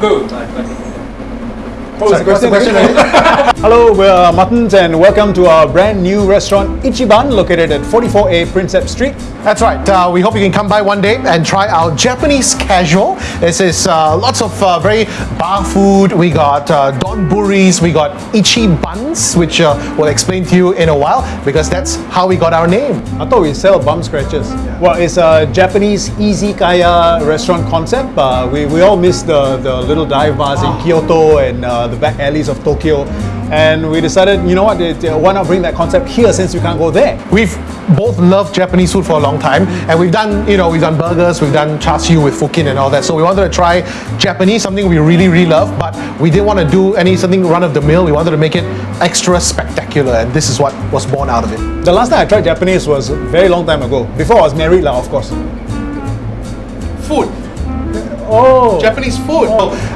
Good. What was the question? Hello, we're Muttons and welcome to our brand new restaurant Ichiban located at 44A Prinsep Street. That's right. Uh, we hope you can come by one day and try our Japanese casual. This is uh, lots of uh, very bar food. We got uh, donburis, we got Ichibans, which uh, we'll explain to you in a while because that's how we got our name. I thought we sell bum scratches. Well, it's a Japanese izakaya restaurant concept. Uh, we, we all miss the, the little dive bars in Kyoto and uh, the back alleys of Tokyo. And we decided, you know what, why not bring that concept here since we can't go there? We've both loved Japanese food for a long time and we've done, you know, we've done burgers, we've done char siu with Fukin and all that. So we wanted to try Japanese, something we really, really love, but we didn't want to do any something run of the mill. We wanted to make it extra spectacular and this is what was born out of it. The last time I tried Japanese was a very long time ago. Before I was married, lah, of course. Food. Oh, Japanese food.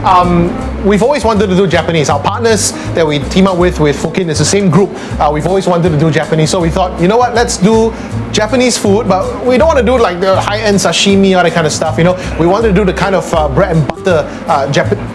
Um, we've always wanted to do Japanese. Our partners that we team up with with Fukin is the same group. Uh, we've always wanted to do Japanese, so we thought, you know what, let's do Japanese food, but we don't want to do like the high-end sashimi all that kind of stuff. You know, we wanted to do the kind of uh, bread and butter uh.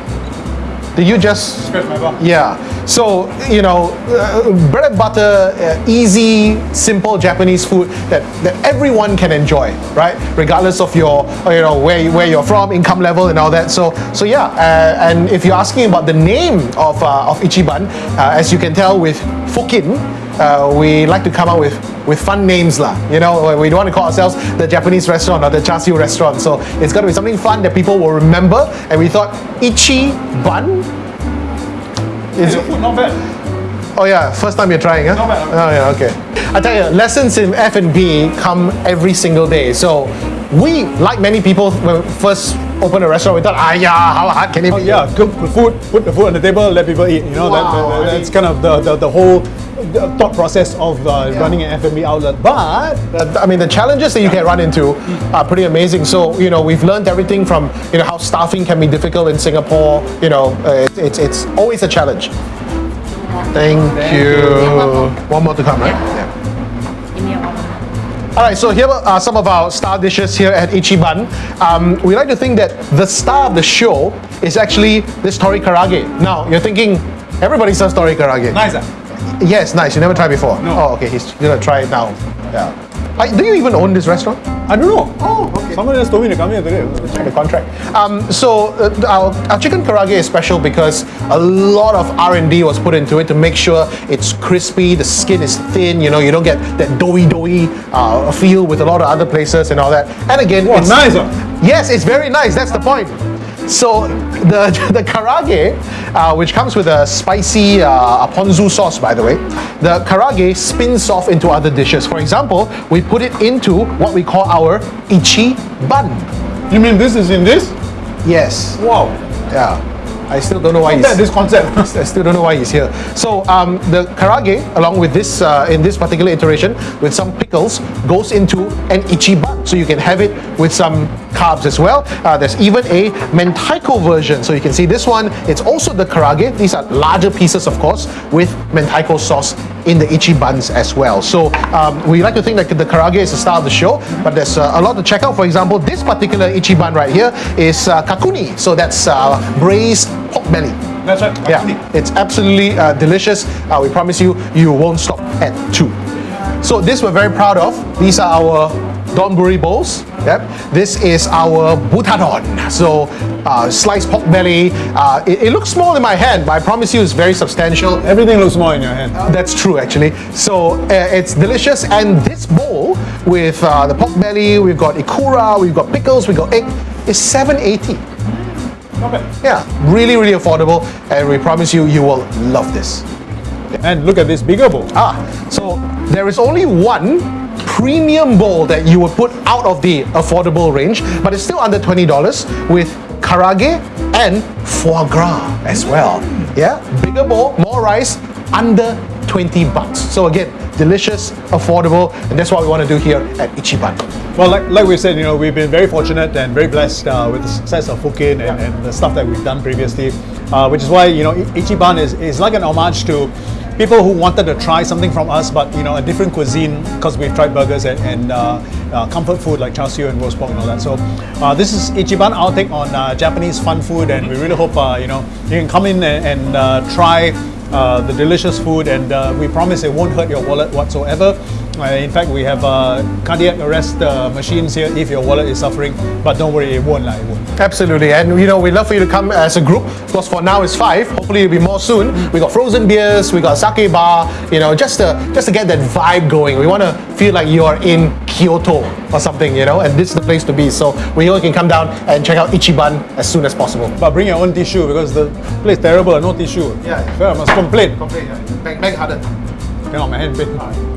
Did you just scratch my yeah. So, you know, uh, bread and butter, uh, easy, simple Japanese food that, that everyone can enjoy, right? Regardless of your, uh, you know, where, where you're from, income level and all that. So, so yeah, uh, and if you're asking about the name of, uh, of Ichiban, uh, as you can tell with Fukin, uh, we like to come up with, with fun names lah. You know, we don't want to call ourselves the Japanese restaurant or the char siu restaurant. So it's got to be something fun that people will remember. And we thought Ichiban is The food not bad. Oh yeah, first time you're trying, huh? Not bad, Oh yeah, okay. I tell you, lessons in F&B come every single day. So we, like many people, when we first opened a restaurant, we thought, ah yeah, how hard can it Oh, be? yeah, cook the food, put the food on the table, let people eat. You know, Wow, that- I that's kind of the, the, the whole uh, thought process of uh, running an F&B outlet. But Uh, I mean, the challenges that you can run into are pretty amazing. So, you know, we've learned everything from, you know, how staffing can be difficult in Singapore. You know, uh, it, it's, it's always a challenge. Thank, you. One more to come, right? Yeah. All right, so here are some of our star dishes here at Ichiban. Um, we like to think that the star of the show is actually this tori karaage. Now, you're thinking, everybody serves tori karaage. nice. Yes, nice. You never tried before? No. Oh, okay. He's gonna try it now. Yeah. I, do you even own this restaurant? I don't know. Oh, okay. Someone just told me to come here today. Check the contract. Um, so uh, our, our chicken karaage is special because a lot of R&D was put into it to make sure it's crispy, the skin is thin. You know, you don't get that doughy, doughy uh, feel with a lot of other places and all that. And again, Wow, it's nice. Yes, it's very nice. That's the point. So the the karaage, uh, which comes with a spicy uh, ponzu sauce, by the way, the karaage spins off into other dishes. For example, we put it into what we call our ichi bun. You mean this is in this? Yes. Wow. Yeah. I still don't know why he's, this concept. I still don't know why he's here. So um, the karaage, along with this uh, in this particular iteration, with some pickles, goes into an ichiban. So you can have it with some carbs as well. Uh, there's even a mentaiko version. So you can see this one. It's also the karaage. These are larger pieces, of course, with mentaiko sauce in the ichibans as well. So um, we like to think that the karaage is the star of the show, but there's uh, a lot to check out. For example, this particular ichiban right here is uh, kakuni. So that's uh, braised pork belly. That's right. Yeah, it's absolutely uh, delicious. Uh, we promise you, you won't stop at two. So this we're very proud of. These are our donburi bowls. Yep. This is our butadon. So uh, sliced pork belly. Uh, it, it looks small in my hand, but I promise you, it's very substantial. Everything looks small in your hand. That's true, actually. So uh, it's delicious, and this bowl with uh, the pork belly, we've got ikura, we've got pickles, we've got egg, is 780. Bad. Yeah, really, really affordable, and we promise you, you will love this. And look at this bigger bowl. Ah, so there is only one premium bowl that you would put out of the affordable range, but it's still under $20 with karaage and foie gras as well. Yeah, bigger bowl, more rice, under 20 bucks. So again, delicious, affordable, and that's what we want to do here at Ichiban. Well, like, like we said, you know, we've been very fortunate and very blessed uh, with the success of Fukin and, and the stuff that we've done previously, uh, which is why, you know, Ichiban is, is like an homage to people who wanted to try something from us, but you know, a different cuisine because we've tried burgers and, and uh, uh, comfort food like char siu and roast pork and all that. So uh, this is Ichiban, our take on uh, Japanese fun food, and we really hope you know you can come in and, and try uh, the delicious food, and uh, we promise it won't hurt your wallet whatsoever. In fact, we have uh, cardiac arrest uh, machines here if your wallet is suffering, but don't worry, it won't, like, it won't. Absolutely, and you know we'd love for you to come as a group. Because for now it's five. Hopefully it'll be more soon. We got frozen beers, we got sake bar. You know, just to just to get that vibe going. We want to feel like you are in Kyoto or something. You know, and this is the place to be. So we hope you can come down and check out Ichiban as soon as possible. But bring your own tissue because the place terrible, no tissue. Yeah. So I must complain. Complain, yeah. Bang, bang harder. Cannot, my hand pain.